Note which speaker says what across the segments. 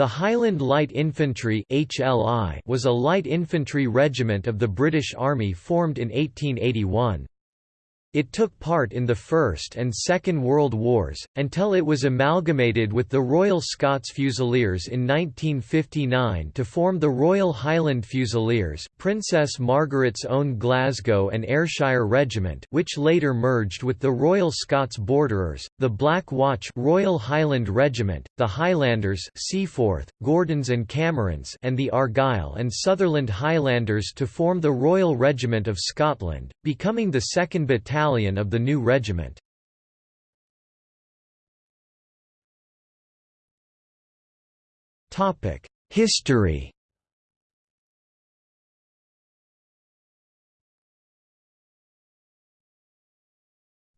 Speaker 1: The Highland Light Infantry was a light infantry regiment of the British Army formed in 1881. It took part in the First and Second World Wars, until it was amalgamated with the Royal Scots Fusiliers in 1959 to form the Royal Highland Fusiliers Princess Margaret's Own Glasgow and Ayrshire Regiment which later merged with the Royal Scots Borderers, the Black Watch Royal Highland Regiment, the Highlanders Seaforth, Gordons and Camerons and the Argyll and Sutherland Highlanders to form the Royal Regiment of Scotland, becoming the 2nd Battalion battalion of the new regiment. History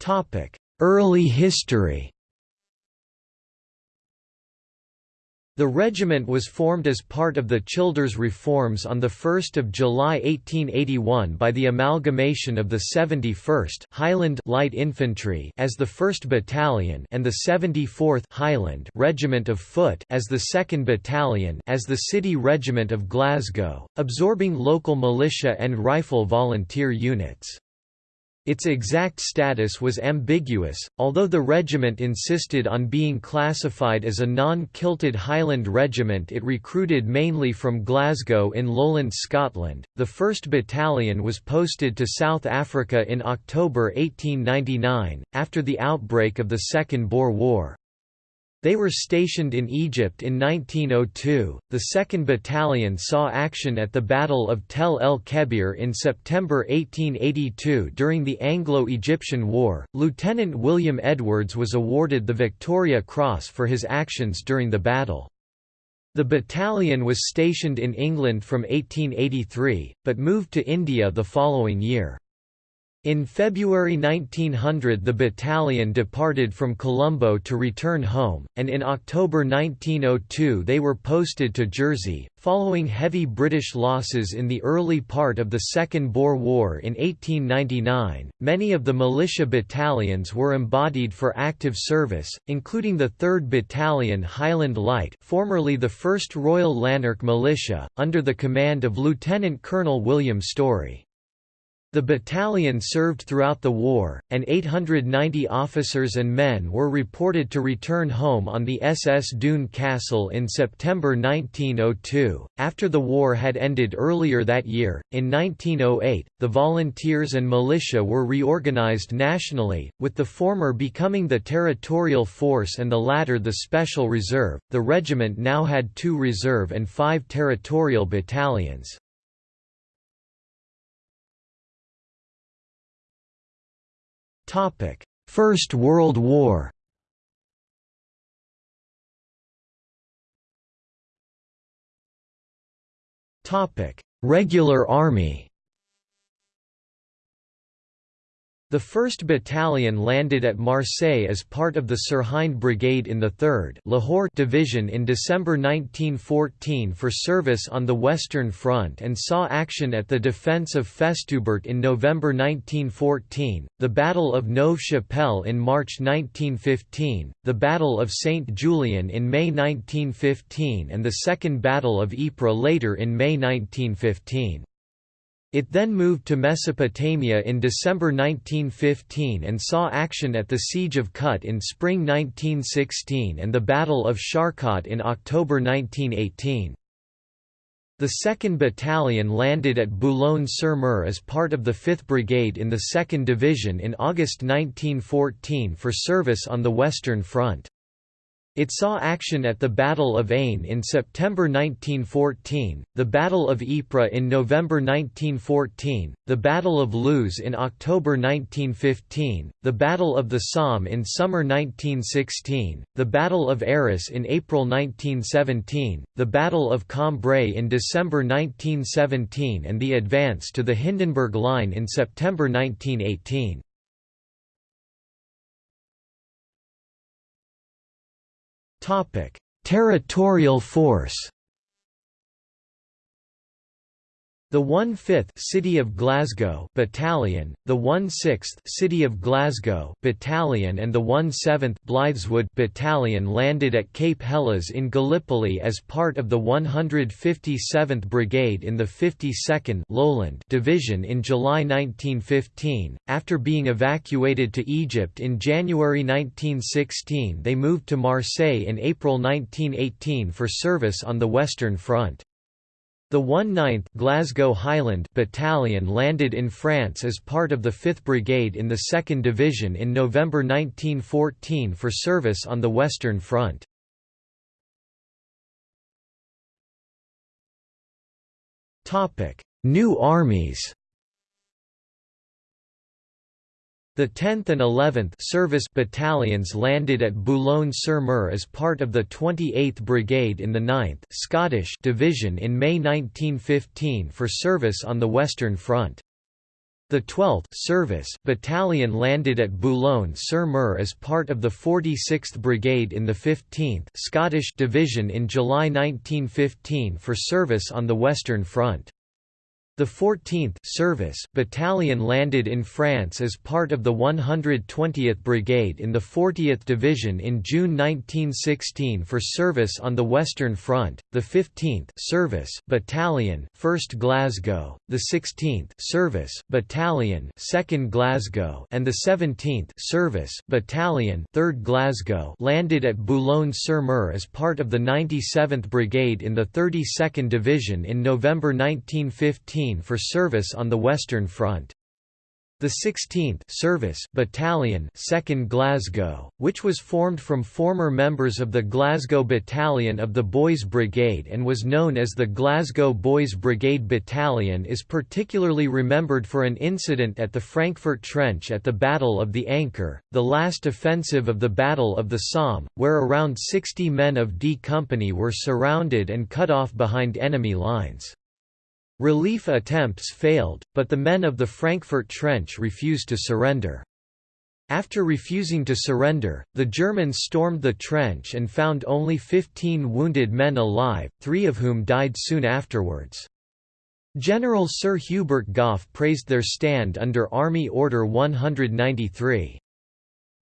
Speaker 1: Topic Early history The regiment was formed as part of the Childers reforms on 1 July 1881 by the amalgamation of the 71st Highland Light Infantry as the 1st Battalion and the 74th Highland Regiment of Foot as the 2nd Battalion as the City Regiment of Glasgow, absorbing local militia and rifle volunteer units. Its exact status was ambiguous, although the regiment insisted on being classified as a non-kilted Highland regiment it recruited mainly from Glasgow in lowland Scotland. The 1st Battalion was posted to South Africa in October 1899, after the outbreak of the Second Boer War. They were stationed in Egypt in 1902. The 2nd Battalion saw action at the Battle of Tel el Kebir in September 1882 during the Anglo Egyptian War. Lieutenant William Edwards was awarded the Victoria Cross for his actions during the battle. The battalion was stationed in England from 1883, but moved to India the following year. In February 1900 the battalion departed from Colombo to return home, and in October 1902 they were posted to Jersey. Following heavy British losses in the early part of the Second Boer War in 1899, many of the militia battalions were embodied for active service, including the 3rd Battalion Highland Light formerly the 1st Royal Lanark Militia, under the command of Lieutenant Colonel William Storey. The battalion served throughout the war, and 890 officers and men were reported to return home on the SS Dune Castle in September 1902. After the war had ended earlier that year, in 1908, the volunteers and militia were reorganized nationally, with the former becoming the Territorial Force and the latter the Special Reserve. The regiment now had two reserve and five territorial battalions. First World War. Topic. Regular Army The 1st Battalion landed at Marseille as part of the Sirhind Brigade in the 3rd Lahore Division in December 1914 for service on the Western Front and saw action at the defence of Festubert in November 1914, the Battle of Neuve-Chapelle in March 1915, the Battle of St. Julien in May 1915 and the Second Battle of Ypres later in May 1915. It then moved to Mesopotamia in December 1915 and saw action at the Siege of Kut in spring 1916 and the Battle of Sharqat in October 1918. The 2nd Battalion landed at Boulogne-sur-Mer as part of the 5th Brigade in the 2nd Division in August 1914 for service on the Western Front. It saw action at the Battle of Aisne in September 1914, the Battle of Ypres in November 1914, the Battle of Loos in October 1915, the Battle of the Somme in summer 1916, the Battle of Arras in April 1917, the Battle of Cambrai in December 1917 and the advance to the Hindenburg Line in September 1918. Topic: Territorial force. The 1/5th City of Glasgow Battalion, the 1/6th City of Glasgow Battalion and the 1/7th Blythswood Battalion landed at Cape Helles in Gallipoli as part of the 157th Brigade in the 52nd Lowland Division in July 1915. After being evacuated to Egypt in January 1916, they moved to Marseille in April 1918 for service on the Western Front. The 1/9th Glasgow Highland Battalion landed in France as part of the 5th Brigade in the 2nd Division in November 1914 for service on the Western Front. New armies The 10th and 11th Service battalions landed at Boulogne-sur-Mer as part of the 28th Brigade in the 9th Scottish Division in May 1915 for service on the Western Front. The 12th Service battalion landed at Boulogne-sur-Mer as part of the 46th Brigade in the 15th Scottish Division in July 1915 for service on the Western Front. The 14th Service Battalion landed in France as part of the 120th Brigade in the 40th Division in June 1916 for service on the Western Front, the 15th Service Battalion 1st Glasgow, the 16th Service Battalion 2nd Glasgow and the 17th Service Battalion 3rd Glasgow landed at Boulogne-sur-Mer as part of the 97th Brigade in the 32nd Division in November 1915 for service on the Western Front. The 16th Service Battalion 2nd Glasgow, which was formed from former members of the Glasgow Battalion of the Boys Brigade and was known as the Glasgow Boys Brigade Battalion is particularly remembered for an incident at the Frankfurt Trench at the Battle of the Ancre, the last offensive of the Battle of the Somme, where around 60 men of D Company were surrounded and cut off behind enemy lines. Relief attempts failed, but the men of the Frankfurt Trench refused to surrender. After refusing to surrender, the Germans stormed the trench and found only 15 wounded men alive, three of whom died soon afterwards. General Sir Hubert Gough praised their stand under Army Order 193.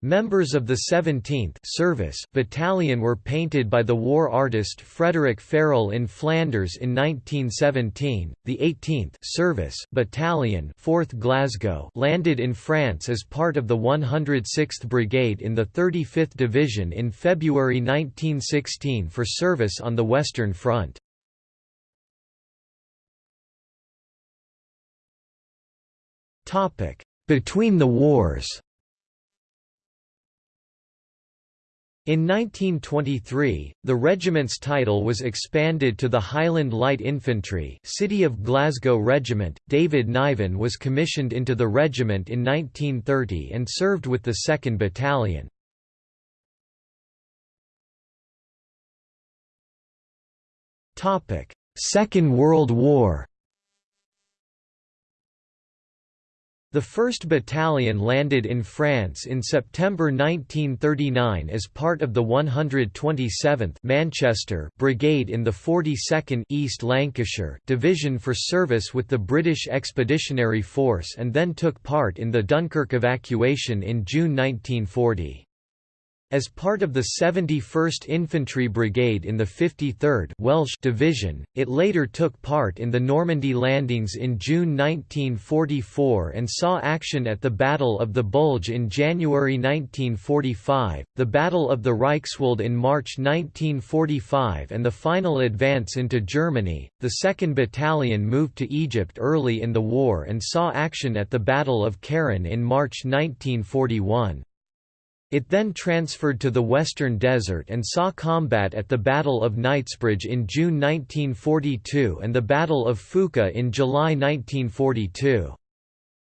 Speaker 1: Members of the 17th Service Battalion were painted by the war artist Frederick Farrell in Flanders in 1917. The 18th Service Battalion 4th Glasgow landed in France as part of the 106th Brigade in the 35th Division in February 1916 for service on the Western Front. Topic: Between the wars. In 1923, the regiment's title was expanded to the Highland Light Infantry City of Glasgow Regiment. David Niven was commissioned into the regiment in 1930 and served with the 2nd Battalion. Second World War The 1st Battalion landed in France in September 1939 as part of the 127th Manchester Brigade in the 42nd East Lancashire Division for service with the British Expeditionary Force and then took part in the Dunkirk evacuation in June 1940. As part of the 71st Infantry Brigade in the 53rd Welsh Division, it later took part in the Normandy landings in June 1944 and saw action at the Battle of the Bulge in January 1945, the Battle of the Reichswald in March 1945 and the final advance into Germany. The 2nd Battalion moved to Egypt early in the war and saw action at the Battle of Keren in March 1941. It then transferred to the Western Desert and saw combat at the Battle of Knightsbridge in June 1942 and the Battle of Fuka in July 1942.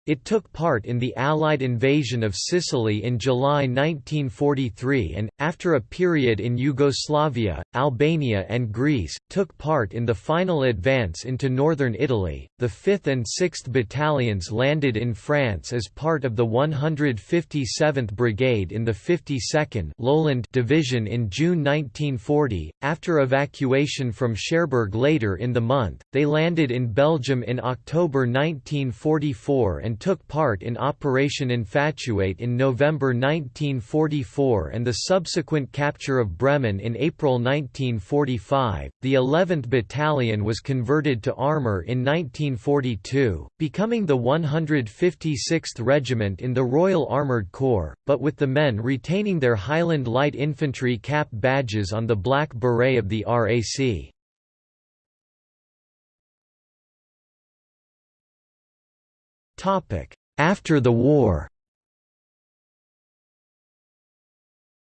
Speaker 1: It took part in the Allied invasion of Sicily in July 1943 and, after a period in Yugoslavia, Albania and Greece, took part in the final advance into northern Italy. The 5th and 6th Battalions landed in France as part of the 157th Brigade in the 52nd Lowland Division in June 1940. After evacuation from Cherbourg later in the month, they landed in Belgium in October 1944 and and took part in Operation Infatuate in November 1944 and the subsequent capture of Bremen in April 1945. The 11th Battalion was converted to armour in 1942, becoming the 156th Regiment in the Royal Armoured Corps, but with the men retaining their Highland Light Infantry cap badges on the black beret of the RAC. After the war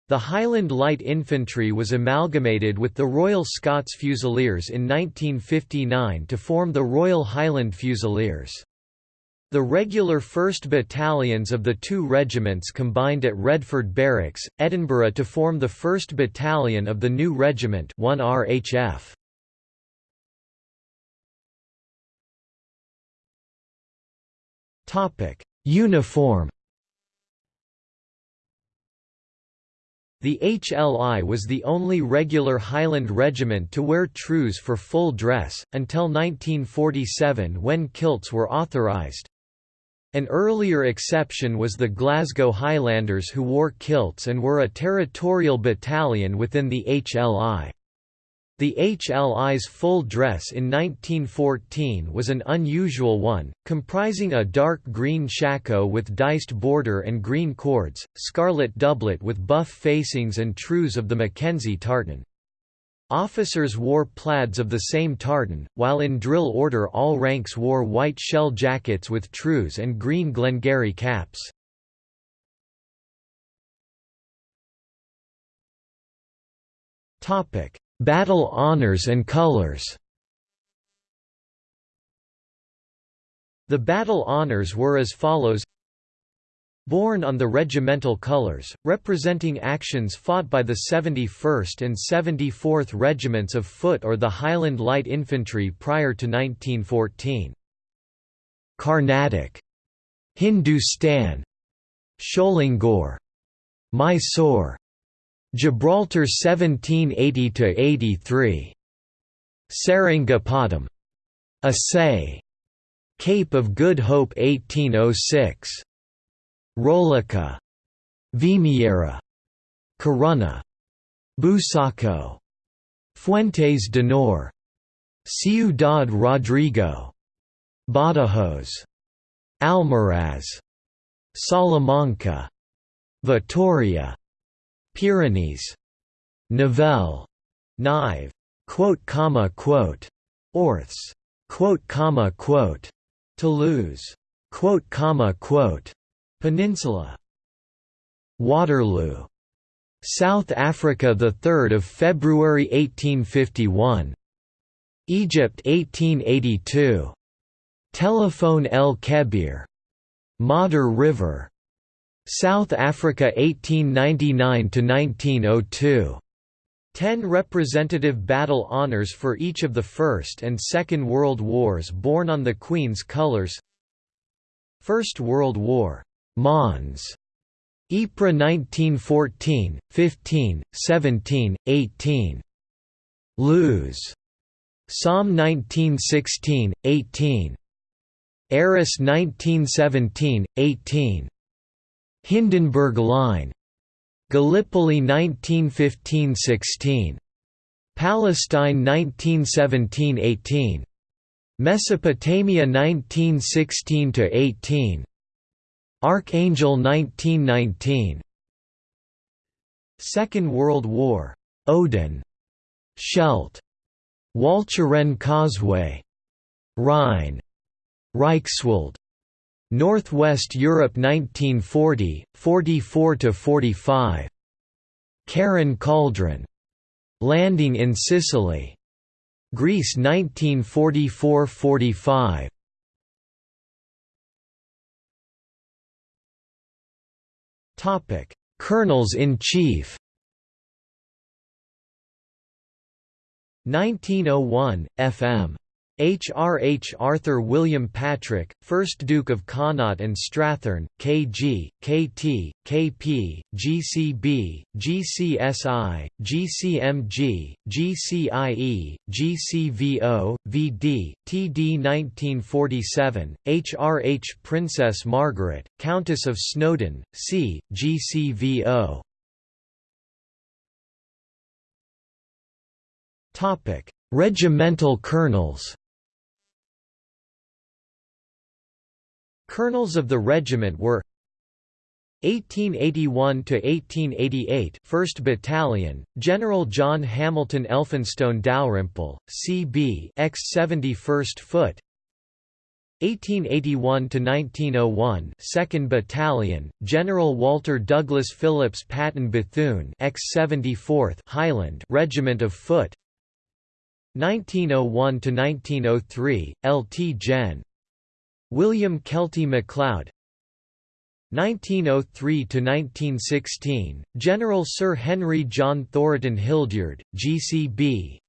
Speaker 1: The Highland Light Infantry was amalgamated with the Royal Scots Fusiliers in 1959 to form the Royal Highland Fusiliers. The regular 1st Battalions of the two regiments combined at Redford Barracks, Edinburgh to form the 1st Battalion of the new regiment 1 RHF. Topic: Uniform. The HLI was the only regular Highland regiment to wear trews for full dress, until 1947 when kilts were authorised. An earlier exception was the Glasgow Highlanders who wore kilts and were a territorial battalion within the HLI. The HLI's full dress in 1914 was an unusual one, comprising a dark green shako with diced border and green cords, scarlet doublet with buff facings and trews of the Mackenzie tartan. Officers wore plaids of the same tartan, while in drill order all ranks wore white shell jackets with trews and green Glengarry caps. Topic Battle honors and colors. The battle honors were as follows. Borne on the regimental colors, representing actions fought by the 71st and 74th Regiments of Foot or the Highland Light Infantry prior to 1914. Carnatic, Hindustan, Sholingur, Mysore, Gibraltar 1780–83. Seringapatam. Assaye. Cape of Good Hope 1806. Rolica. Vimiera. Corunna. Busaco. Fuentes d'Onor. Ciudad Rodrigo. Badajoz. Almaraz. Salamanca. Vitoria Pyrenees. Nivelle. Nive. Quote comma quote. Orthes. Quote comma quote. Toulouse. Quote comma quote. Peninsula. Waterloo. South Africa the 3rd of February 1851. Egypt 1882. Telephone El Kebir. Modder River. South Africa 1899 to 1902. Ten representative battle honours for each of the First and Second World Wars borne on the Queen's colours First World War, Mons. Ypres 1914, 15, 17, 18. Loos. Somme 1916, 18. Arras 1917, 18. Hindenburg Line. Gallipoli 1915–16. Palestine 1917–18. Mesopotamia 1916–18. Archangel 1919. Second World War. Odon. Scheldt. Walcheren Causeway. Rhine. Reichswald. Northwest Europe 1940, 44–45. Keren Cauldron. Landing in Sicily. Greece 1944–45. Topic: Colonels in Chief. 1901 FM H. R. H. Arthur William Patrick, 1st Duke of Connaught and Strathearn, K.G., K.T., K.P., G.C.B., G.C.S.I., G.C.M.G., G.C.I.E., G.C.V.O., V.D., T.D. 1947, H. R. H. Princess Margaret, Countess of Snowdon, C. G.C.V.O. Regimental colonels Colonels of the regiment were 1881 to 1888 1st Battalion General John Hamilton Elphinstone Dalrymple CB ex 71st Foot 1881 to 1901 2nd Battalion General Walter Douglas Phillips Patton Bethune ex 74th Highland Regiment of Foot 1901 to 1903 LT Gen William Kelty MacLeod. 1903–1916, General Sir Henry John Thoroton Hildyard, GCB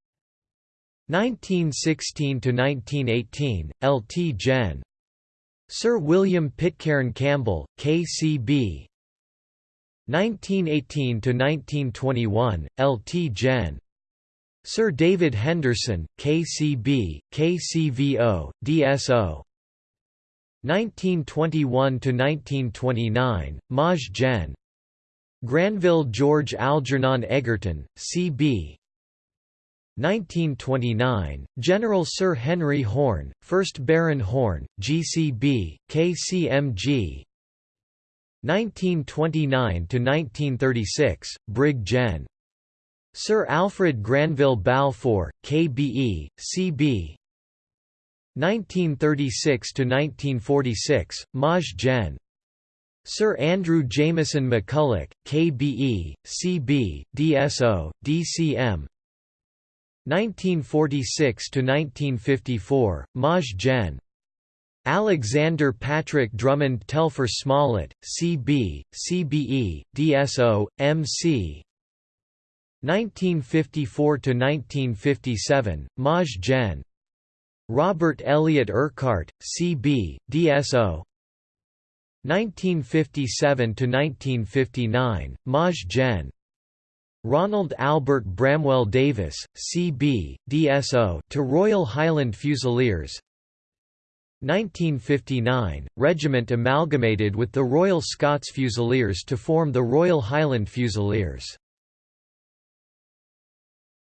Speaker 1: 1916–1918, LT Gen. Sir William Pitcairn Campbell, KCB 1918–1921, LT Gen. Sir David Henderson, KCB, KCVO, DSO 1921–1929, Maj Gen. Granville George Algernon Egerton, C.B. 1929, General Sir Henry Horne, 1st Baron Horne, GCB, KCMG 1929–1936, Brig Gen. Sir Alfred Granville Balfour, KBE, CB 1936–1946, Maj Gen. Sir Andrew Jameson McCulloch, KBE, CB, DSO, DCM 1946–1954, Maj Gen. Alexander Patrick Drummond Telfer Smollett, CB, CBE, DSO, MC 1954–1957, Maj Gen. Robert Elliott Urquhart, C.B., DSO 1957–1959, Maj Gen. Ronald Albert Bramwell Davis, C.B., DSO to Royal Highland Fusiliers 1959, regiment amalgamated with the Royal Scots Fusiliers to form the Royal Highland Fusiliers